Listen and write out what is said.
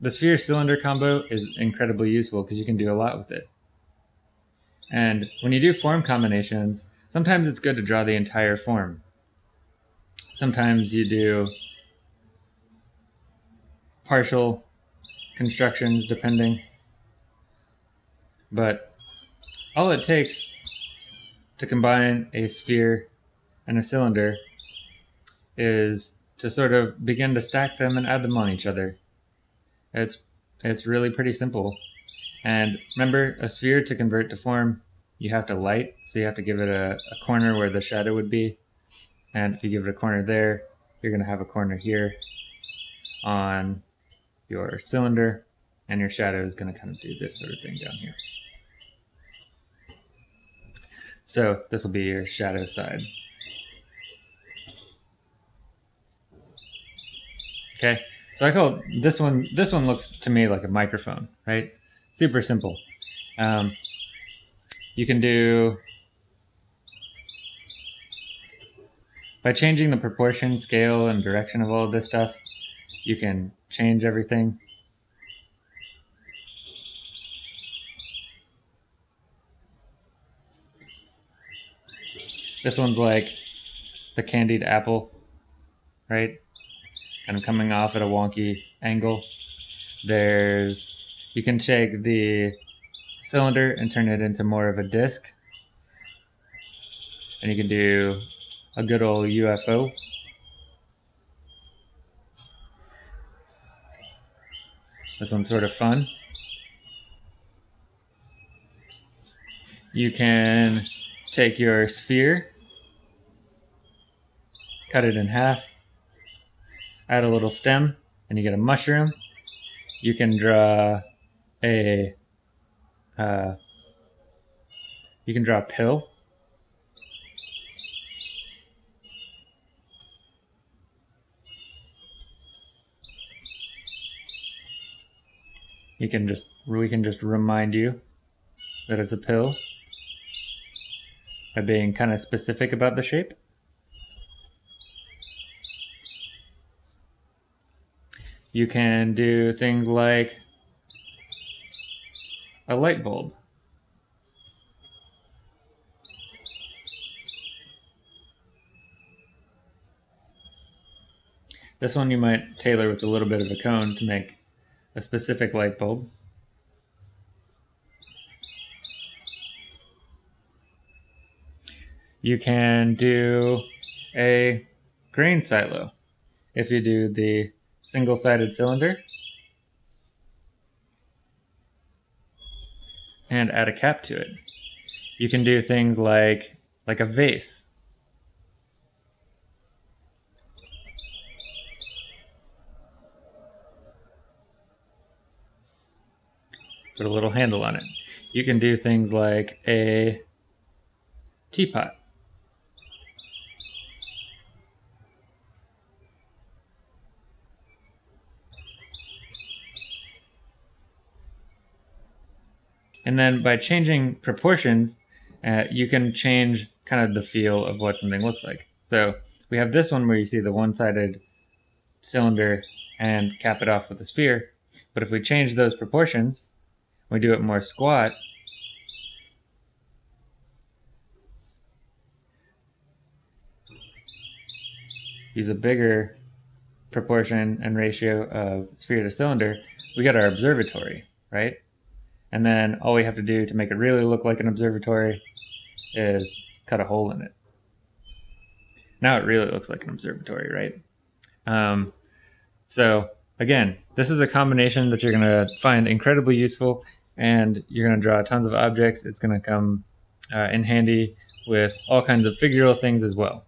the sphere cylinder combo is incredibly useful because you can do a lot with it. And when you do form combinations, sometimes it's good to draw the entire form. Sometimes you do partial constructions depending. But all it takes to combine a sphere and a cylinder is to sort of begin to stack them and add them on each other. It's it's really pretty simple. And remember, a sphere to convert to form, you have to light, so you have to give it a, a corner where the shadow would be. And if you give it a corner there, you're going to have a corner here on your cylinder, and your shadow is going to kind of do this sort of thing down here. So this will be your shadow side. Okay, so I call this one, this one looks to me like a microphone, right? Super simple. Um, you can do, by changing the proportion, scale, and direction of all of this stuff, you can change everything. This one's like the candied apple, right? And coming off at a wonky angle. There's, you can take the cylinder and turn it into more of a disc. And you can do a good old UFO. This one's sort of fun. You can take your sphere, cut it in half, add a little stem, and you get a mushroom. You can draw a uh, you can draw a pill. You can just we can just remind you that it's a pill by being kind of specific about the shape. You can do things like a light bulb. This one you might tailor with a little bit of a cone to make a specific light bulb. You can do a grain silo if you do the single-sided cylinder and add a cap to it. You can do things like like a vase. Put a little handle on it. You can do things like a teapot. And then by changing proportions, uh, you can change kind of the feel of what something looks like. So we have this one where you see the one-sided cylinder and cap it off with a sphere. But if we change those proportions, we do it more squat, use a bigger proportion and ratio of sphere to cylinder, we get our observatory, right? And then all we have to do to make it really look like an observatory is cut a hole in it. Now it really looks like an observatory, right? Um, so again, this is a combination that you're going to find incredibly useful and you're going to draw tons of objects. It's going to come uh, in handy with all kinds of figural things as well.